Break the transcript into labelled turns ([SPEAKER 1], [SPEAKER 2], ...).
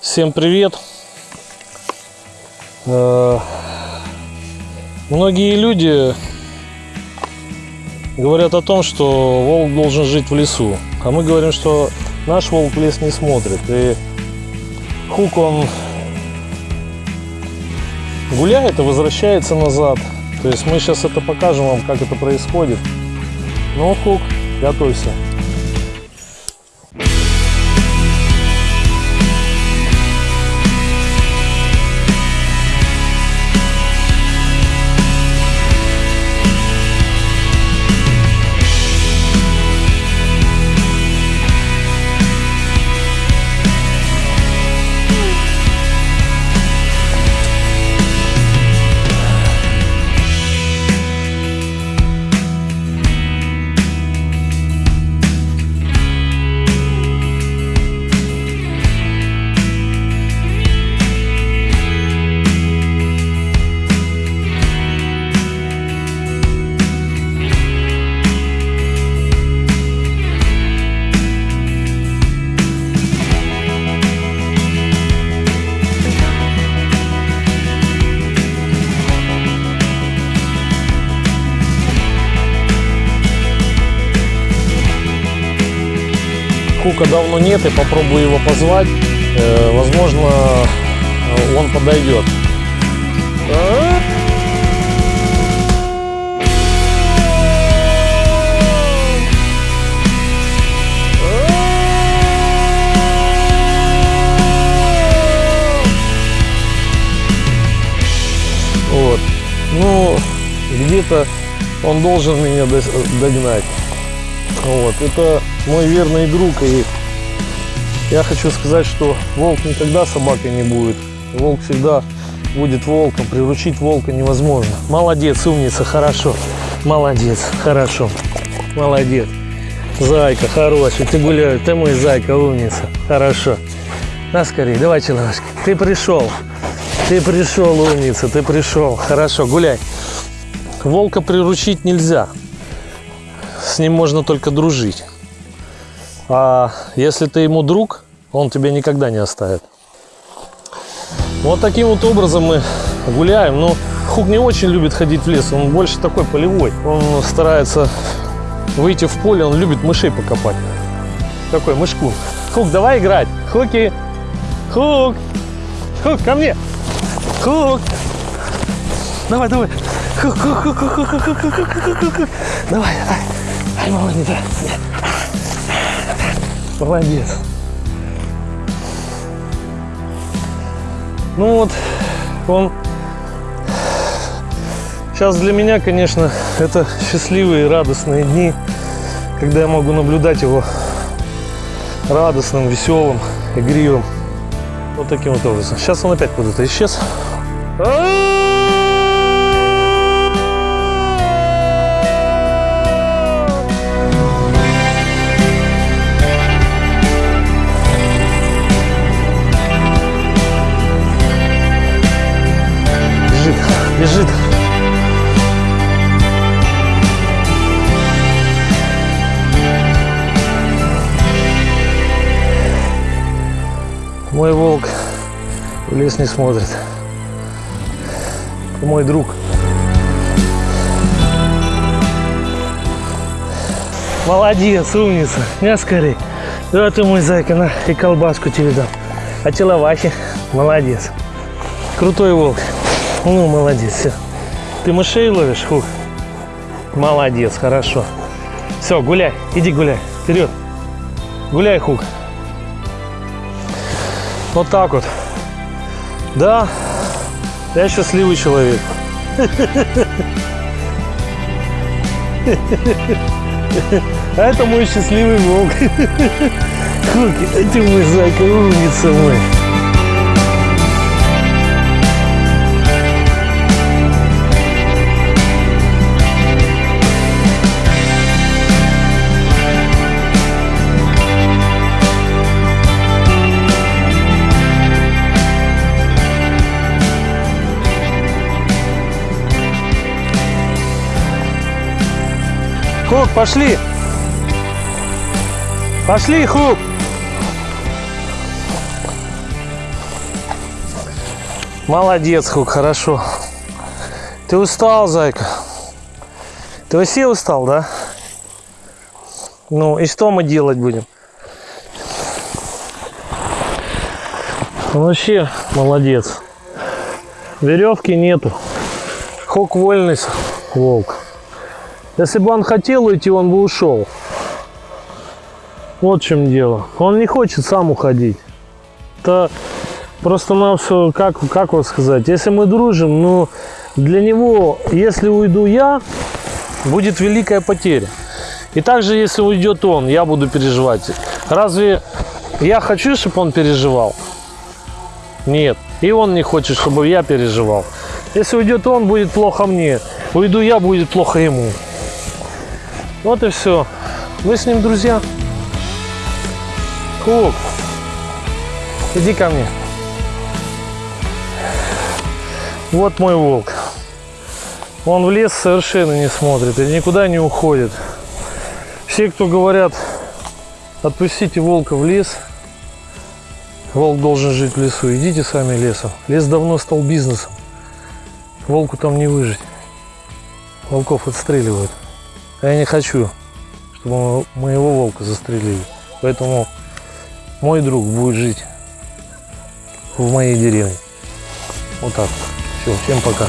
[SPEAKER 1] Всем привет! Э, Многие люди говорят о том, что волк должен жить в лесу. А мы говорим, что наш волк лес не смотрит. И Хук, он гуляет и возвращается назад. То есть мы сейчас это покажем вам, как это происходит. Ну, Хук, готовься. Хука давно нет, и попробую его позвать. Э, возможно, он подойдет. Вот. Ну, где-то он должен меня догнать. Вот. Это мой верный друг. И я хочу сказать, что волк никогда собакой не будет. Волк всегда будет волком. Приручить волка невозможно. Молодец, умница, хорошо. Молодец, хорошо. Молодец. Зайка, хороший, ты гуляешь, ты мой зайка, умница. Хорошо. На скорее, давай, человечек. Ты пришел. Ты пришел, умница, ты пришел. Хорошо, гуляй. Волка приручить нельзя. С ним можно только дружить. А если ты ему друг, он тебя никогда не оставит. Вот таким вот образом мы гуляем. Но Хук не очень любит ходить в лес. Он больше такой полевой. Он старается выйти в поле. Он любит мышей покопать. Такой мышку. Хук, давай играть. Хуки. Хук. Хук, ко мне. Хук. Давай, давай. Хук, хук, хук, хук, хук, хук, хук, хук, хук, хук, хук. Давай, ай. Ай, молодец. Молодец. Ну вот, он... Сейчас для меня, конечно, это счастливые, радостные дни, когда я могу наблюдать его радостным, веселым, игривым. Вот таким вот образом. Сейчас он опять куда-то исчез. Бежит, бежит. Мой волк в лес не смотрит. Мой друг. Молодец, умница. Я скорей. Да ты мой зайка, на, и колбаску тебе дам. А теловахи? Молодец. Крутой волк. Ну, молодец, все. Ты мышей ловишь, хух? Молодец, хорошо. Все, гуляй, иди гуляй, вперед. Гуляй, хук. Вот так вот. Да, я счастливый человек. А это мой счастливый волк. Хуки, ты мой зайка, умница мой. Хук, пошли. Пошли, Хук. Молодец, как хорошо. Ты устал, зайка? Ты вообще устал, да? Ну, и что мы делать будем? Вообще молодец. Веревки нету. Хок вольность, волк. Если бы он хотел уйти, он бы ушел. Вот в чем дело. Он не хочет сам уходить. Это просто нам все, как, как вот сказать, если мы дружим, ну, для него, если уйду я, будет великая потеря. И также, если уйдет он, я буду переживать. Разве я хочу, чтобы он переживал? Нет. И он не хочет, чтобы я переживал. Если уйдет он, будет плохо мне. Уйду я, будет плохо ему. Вот и все. Вы с ним друзья. Кук, иди ко мне. Вот мой волк. Он в лес совершенно не смотрит и никуда не уходит. Все, кто говорят, отпустите волка в лес, волк должен жить в лесу, идите сами лесом. Лес давно стал бизнесом. Волку там не выжить. Волков отстреливают. А я не хочу, чтобы моего волка застрелили. Поэтому мой друг будет жить в моей деревне. Вот так. Все, всем пока.